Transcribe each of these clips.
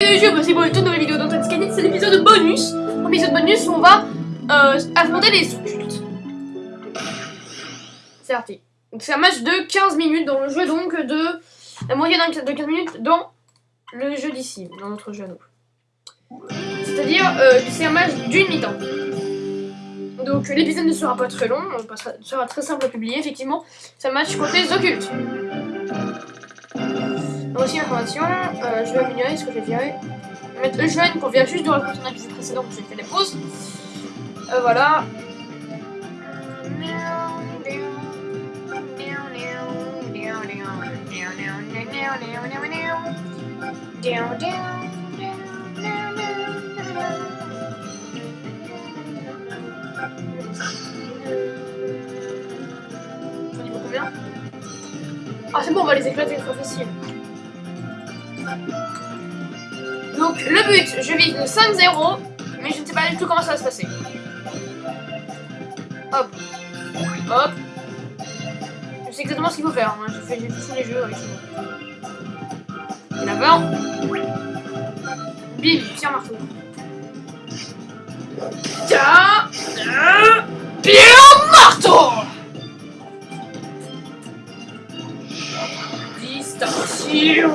c'est une toute nouvelle vidéo dans Scanit, c'est l'épisode bonus. L'épisode bonus on va euh, affronter les occultes. C'est parti. Donc c'est un match de 15 minutes dans le jeu, donc de la moyenne de 15 minutes dans le jeu d'ici, dans notre jeu à nous. C'est-à-dire, euh, c'est un match d'une mi-temps. Donc l'épisode ne sera pas très long, on sera très simple à publier, effectivement. C'est un match contre les occultes. Voici l'information, euh, je vais améliorer ce que j'ai viré. Mettre jeune qu'on vient juste de raconter un épisode précédent où j'ai fait des pauses. Euh, voilà. Ah c'est bon, on va les éclater, c'est trop facile. Donc le but, je vise le 5-0, mais je ne sais pas du tout comment ça va se passer. Hop. Hop. Je sais exactement ce qu'il faut faire. Hein. J'ai fait tous les jeux avec ça. Là-bas. Bim, pierre marteau. Pierre marteau Distinction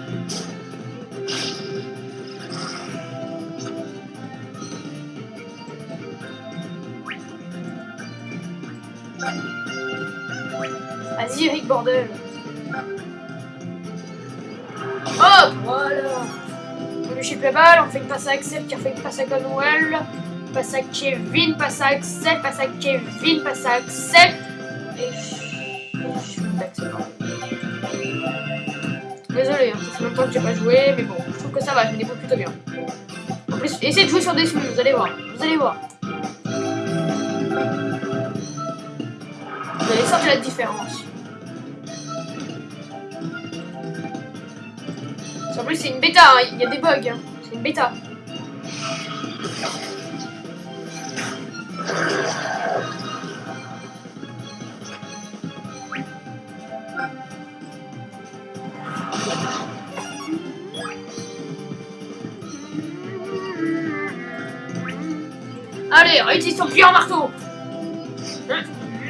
Vas-y Eric, bordel Hop Voilà On lui chip la balle, on fait une passe à Axel qui a fait une passe à Gunwell. Passe à Kevin, passe à Axel, passe à Kevin, passe à Axel. Et je Désolé, hein, ça fait longtemps que j'ai pas joué, mais bon, je trouve que ça va, je me débrouille plutôt bien. En plus, essayez de jouer sur des smooths, vous allez voir, vous allez voir. Vous allez la différence. En plus, c'est une bêta, hein. il y a des bugs. Hein. C'est une bêta. Allez, réutilise ton en marteau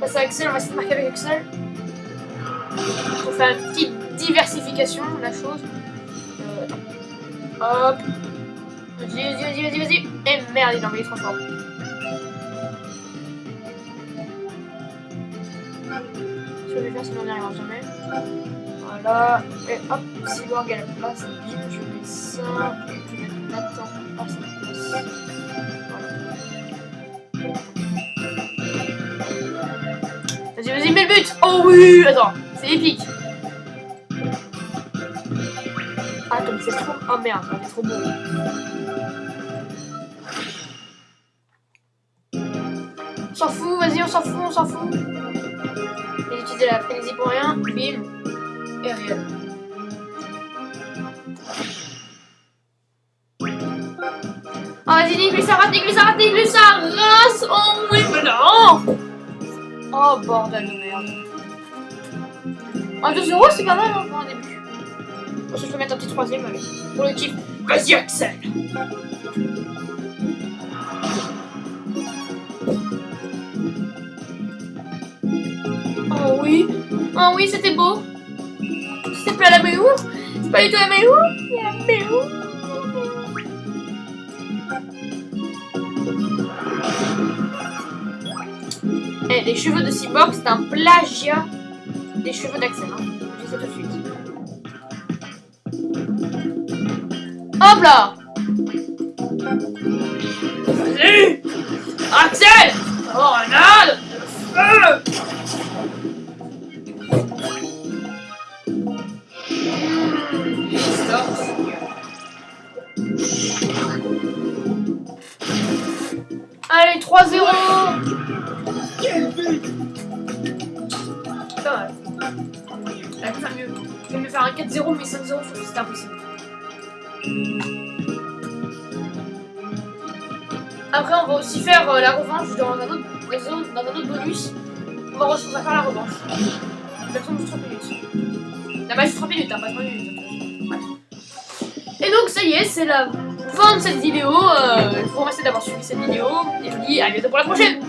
Passe à Axel, on va essayer de marquer avec Axel. On fait une petite diversification de la chose. Euh, hop Vas-y, vas-y, vas-y, vas-y, vas-y Et merde, il a envoyé trop fort. Je vais faire, sinon on n'y arrivera jamais. Voilà. Et hop, l'orgue a la place, bim, je mets ça. Et je mettre Nathan à sa place. Oh oui Attends, c'est épique Ah, comme c'est trop... Oh merde, c'est trop beau. On s'en fout, vas-y, on s'en fout, on s'en fout. J'ai utilisé la frénésie pour rien. Bim. Et rien. Oh, vas-y, nique-lui sa race, nique-lui sa race, race Oh oui, mais non Oh bordel de merde. Un 2 euros c'est pas mal hein, pour un début. je peux mettre un petit troisième allez. Pour le kiff. Vas-y Axel Oh oui Oh oui c'était beau C'est pas la méou C'est pas du tout la méou La méou les, cheveux de Cyborg, c'est un plagiat des cheveux d'Axel. Hein. Je ça tout de suite. Hop là Vas-y Axel Oh, Renade Le feu. Allez, 3-0 un 4-0, mais 5-0, c'est impossible. Après, on va aussi faire euh, la revanche dans un autre, dans un, autre bonus. On va, faire la revanche. Ça juste 30 minutes. La base, 30 minutes, pas 30 minutes. Et donc, ça y est, c'est la fin de cette vidéo. Euh, je vous remercie d'avoir suivi cette vidéo. Et je vous dis à bientôt pour la prochaine.